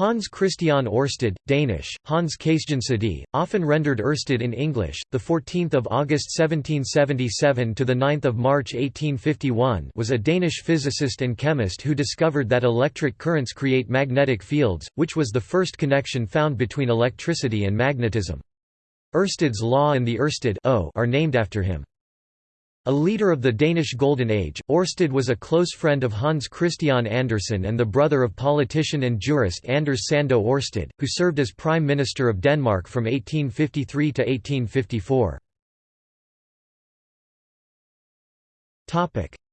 Hans Christian Ørsted, Danish, Hans Kæsjensædi, often rendered Ørsted in English, the 14th of August 1777 to the 9th of March 1851, was a Danish physicist and chemist who discovered that electric currents create magnetic fields, which was the first connection found between electricity and magnetism. Ørsted's law and the Ørsted are named after him. A leader of the Danish Golden Age, Ørsted was a close friend of Hans Christian Andersen and the brother of politician and jurist Anders Sandoe Ørsted, who served as Prime Minister of Denmark from 1853 to 1854.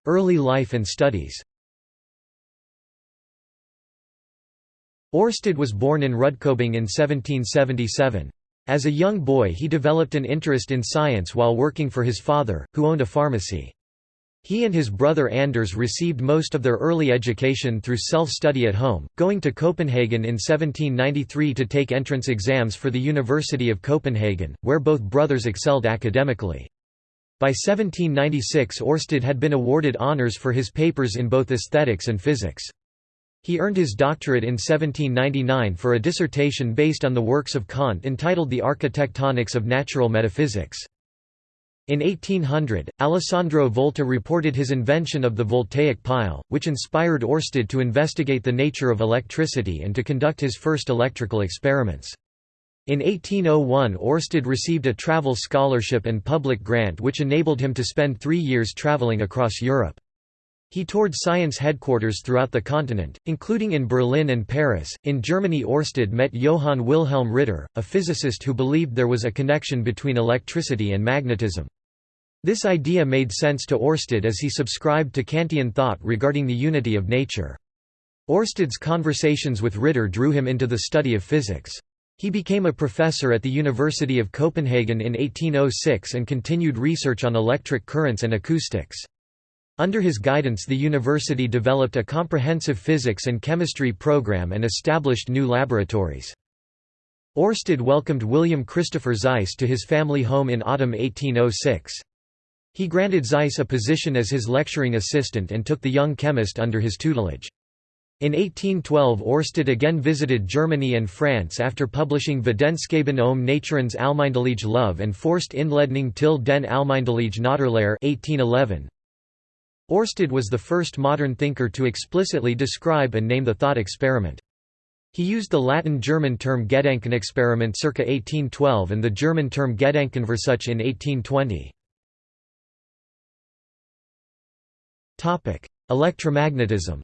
Early life and studies Ørsted was born in Rudkøbing in 1777. As a young boy he developed an interest in science while working for his father, who owned a pharmacy. He and his brother Anders received most of their early education through self-study at home, going to Copenhagen in 1793 to take entrance exams for the University of Copenhagen, where both brothers excelled academically. By 1796 Ørsted had been awarded honours for his papers in both aesthetics and physics. He earned his doctorate in 1799 for a dissertation based on the works of Kant entitled The Architectonics of Natural Metaphysics. In 1800, Alessandro Volta reported his invention of the voltaic pile, which inspired Ørsted to investigate the nature of electricity and to conduct his first electrical experiments. In 1801 Ørsted received a travel scholarship and public grant which enabled him to spend three years traveling across Europe. He toured science headquarters throughout the continent, including in Berlin and Paris. In Germany, Ørsted met Johann Wilhelm Ritter, a physicist who believed there was a connection between electricity and magnetism. This idea made sense to Ørsted as he subscribed to Kantian thought regarding the unity of nature. Ørsted's conversations with Ritter drew him into the study of physics. He became a professor at the University of Copenhagen in 1806 and continued research on electric currents and acoustics. Under his guidance the university developed a comprehensive physics and chemistry program and established new laboratories. Ørsted welcomed William Christopher Zeise to his family home in autumn 1806. He granted Zeise a position as his lecturing assistant and took the young chemist under his tutelage. In 1812 Ørsted again visited Germany and France after publishing Videnskaben om naturens almindelige love and Første Indledning til den almindelige Naturlære 1811. Ørsted was the first modern thinker to explicitly describe and name the thought experiment. He used the Latin-German term Gedankenexperiment circa 1812 and the German term Gedankenversuch in 1820. Electromagnetism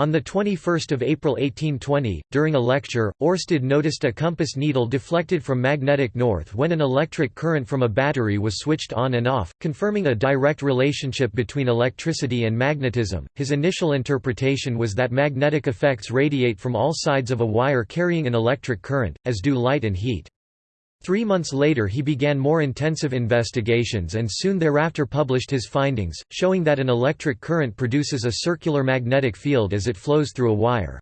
On 21 April 1820, during a lecture, Ørsted noticed a compass needle deflected from magnetic north when an electric current from a battery was switched on and off, confirming a direct relationship between electricity and magnetism. His initial interpretation was that magnetic effects radiate from all sides of a wire carrying an electric current, as do light and heat. Three months later he began more intensive investigations and soon thereafter published his findings, showing that an electric current produces a circular magnetic field as it flows through a wire.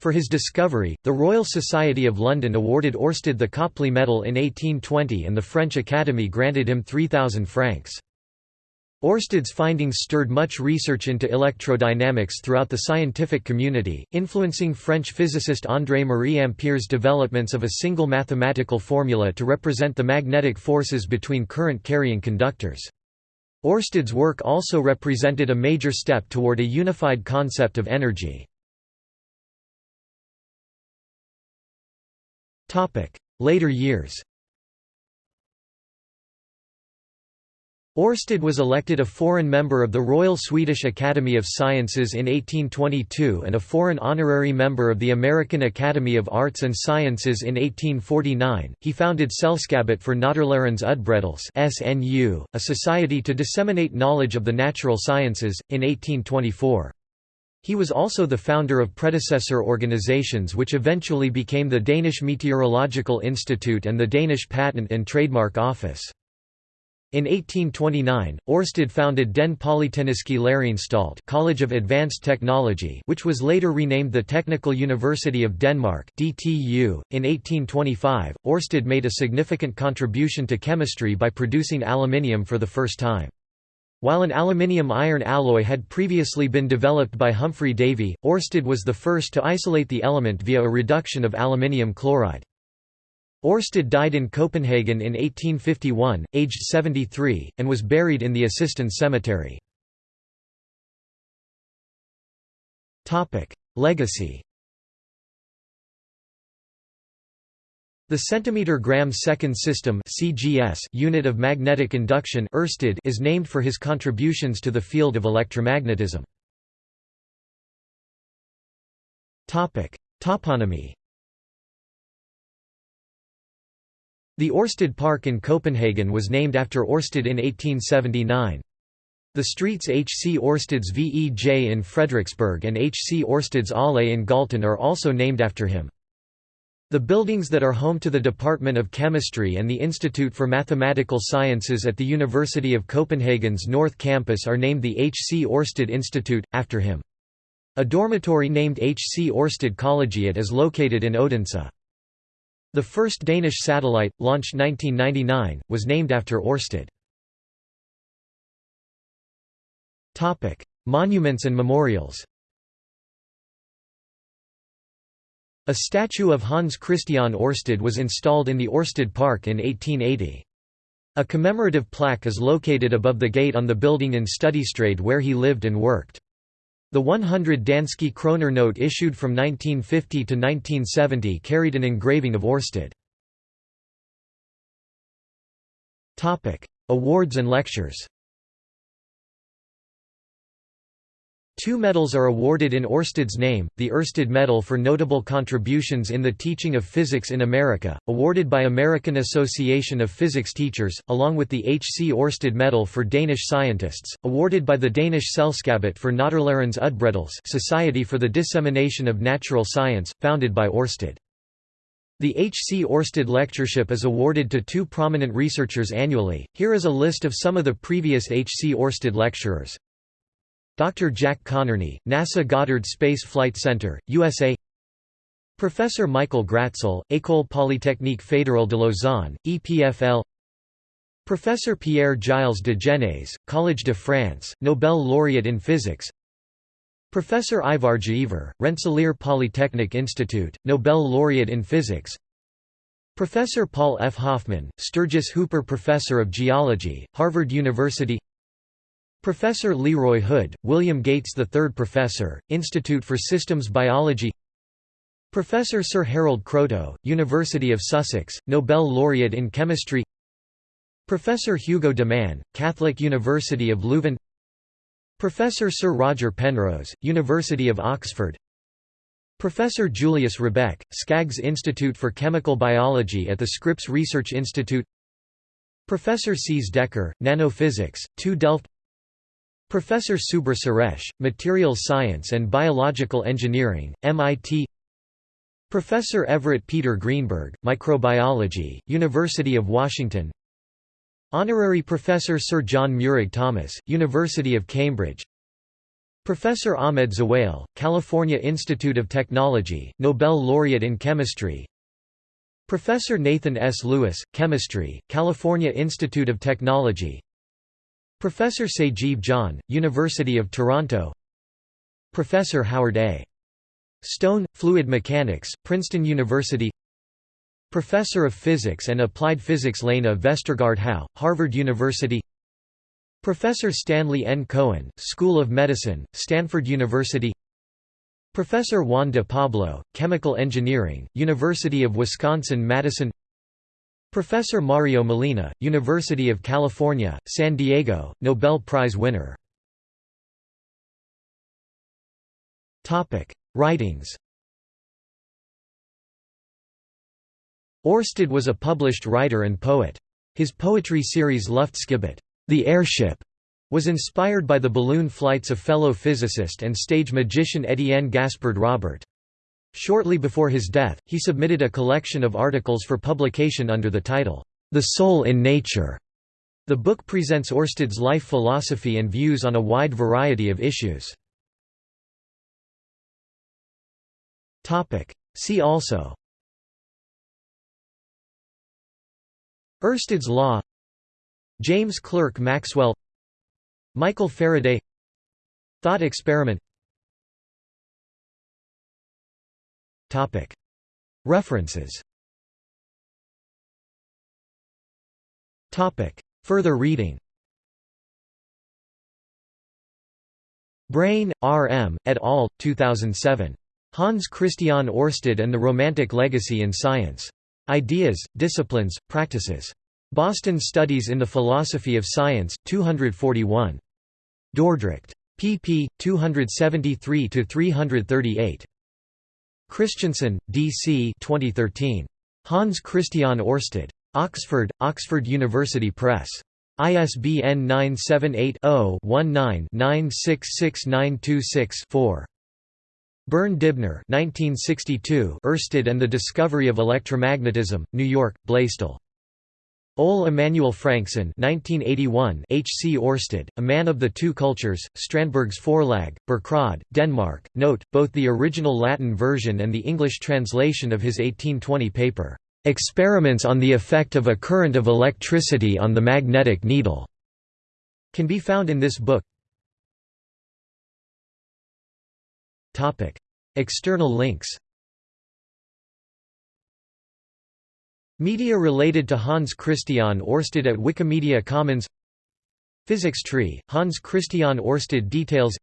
For his discovery, the Royal Society of London awarded Ørsted the Copley Medal in 1820 and the French Academy granted him 3,000 francs. Ørsted's findings stirred much research into electrodynamics throughout the scientific community, influencing French physicist André-Marie Ampère's developments of a single mathematical formula to represent the magnetic forces between current-carrying conductors. Ørsted's work also represented a major step toward a unified concept of energy. Later years Ørsted was elected a foreign member of the Royal Swedish Academy of Sciences in 1822 and a foreign honorary member of the American Academy of Arts and Sciences in 1849. He founded Selskabet for Naturlærernes Udbredelse (SNU), a society to disseminate knowledge of the natural sciences, in 1824. He was also the founder of predecessor organizations which eventually became the Danish Meteorological Institute and the Danish Patent and Trademark Office. In 1829, Ørsted founded Den Polytekniske Læreanstalt College of Advanced Technology which was later renamed the Technical University of Denmark DTU. .In 1825, Ørsted made a significant contribution to chemistry by producing aluminium for the first time. While an aluminium-iron alloy had previously been developed by Humphry Davy, Oersted was the first to isolate the element via a reduction of aluminium chloride. Oersted died in Copenhagen in 1851, aged 73, and was buried in the Assistens Cemetery. Legacy The centimeter-gram second system (CGS) unit of magnetic induction Oersted is named for his contributions to the field of electromagnetism. Topic: Toponymy. The Orsted Park in Copenhagen was named after Orsted in 1879. The streets H. C. Orsted's VEJ in Frederiksberg and H. C. Orsted's Allé in Galten are also named after him. The buildings that are home to the Department of Chemistry and the Institute for Mathematical Sciences at the University of Copenhagen's North Campus are named the H. C. Orsted Institute, after him. A dormitory named H. C. Oersted Collegiate is located in Odense. The first Danish satellite, launched 1999, was named after Oersted. Monuments and memorials A statue of Hans Christian Ørsted was installed in the Ørsted Park in 1880. A commemorative plaque is located above the gate on the building in Studiestræde where he lived and worked. The 100 Danske kroner note issued from 1950 to 1970 carried an engraving of Ørsted. Awards and lectures Two medals are awarded in Orsted's name, the Oersted Medal for Notable Contributions in the Teaching of Physics in America, awarded by American Association of Physics Teachers, along with the H. C. Oersted Medal for Danish Scientists, awarded by the Danish Selskabet for Naturlærernes Udbredelse Society for the Dissemination of Natural Science, founded by Oersted. The H. C. Oersted Lectureship is awarded to two prominent researchers annually. Here is a list of some of the previous H. C. Oersted lecturers. Dr. Jack Connerney, NASA Goddard Space Flight Center, USA Professor Michael Gratzel, École Polytechnique Fédérale de Lausanne, EPFL Professor Pierre Gilles de Gennes, Collège de France, Nobel laureate in physics Professor Ivar Giaever, Rensselaer Polytechnic Institute, Nobel laureate in physics Professor Paul F. Hoffman, Sturgis Hooper Professor of Geology, Harvard University Professor Leroy Hood, William Gates III Professor, Institute for Systems Biology Professor Sir Harold Kroto, University of Sussex, Nobel laureate in chemistry Professor Hugo de Man, Catholic University of Leuven Professor Sir Roger Penrose, University of Oxford Professor Julius Rebek, Skaggs Institute for Chemical Biology at the Scripps Research Institute Professor Cees Dekker, Nanophysics, TU Delft Professor Subra Suresh, Materials Science and Biological Engineering, MIT Professor Everett Peter Greenberg, Microbiology, University of Washington. Honorary Professor Sir John Meurig Thomas, University of Cambridge. Professor Ahmed Zewail, California Institute of Technology, Nobel laureate in chemistry. Professor Nathan S. Lewis, Chemistry, California Institute of Technology Professor Sajeev John, University of Toronto. Professor Howard A. Stone, Fluid Mechanics, Princeton University. Professor of Physics and Applied Physics Lene Vestergaard Hau, Harvard University. Professor Stanley N. Cohen, School of Medicine, Stanford University. Professor Juan de Pablo, Chemical Engineering, University of Wisconsin-Madison Professor Mario Molina, University of California, San Diego, Nobel Prize winner. Writings Orsted was a published writer and poet. His poetry series Luftskibet, The Airship, was inspired by the balloon flights of fellow physicist and stage magician Etienne Gaspard Robert. Shortly before his death, he submitted a collection of articles for publication under the title, The Soul in Nature. The book presents Oersted's life philosophy and views on a wide variety of issues. See also. Oersted's law. James Clerk Maxwell. Michael Faraday. Thought experiment References Further reading Brain, R. M., et al., 2007. Hans Christian Oersted and the Romantic Legacy in Science. Ideas, Disciplines, Practices. Boston Studies in the Philosophy of Science, 241. Dordrecht. pp. 273–338. Christensen, D. C. 2013. Hans Christian Oersted. Oxford, Oxford University Press. ISBN 978-0-19-966926-4. Bern Dibner 1962 Oersted and the Discovery of Electromagnetism, New York, Blaisdell. Ole Emanuel Franksen 1981 H. C. Oersted, A Man of the Two Cultures, Strandbergs Forlag, Birkerød, Denmark. Note, both the original Latin version and the English translation of his 1820 paper, "'Experiments on the Effect of a Current of Electricity on the Magnetic Needle' can be found in this book. External links Media related to Hans Christian Oersted at Wikimedia Commons Physics tree, Hans Christian Oersted details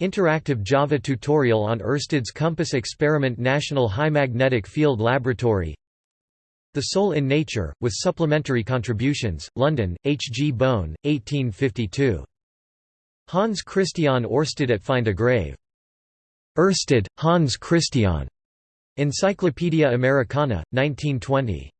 Interactive Java tutorial on Oersted's Compass Experiment National High Magnetic Field Laboratory The Soul in Nature, with supplementary contributions, London, H. G. Bohn, 1852. Hans Christian Oersted at Find a Grave Oersted, Hans Christian. Encyclopædia Americana, 1920.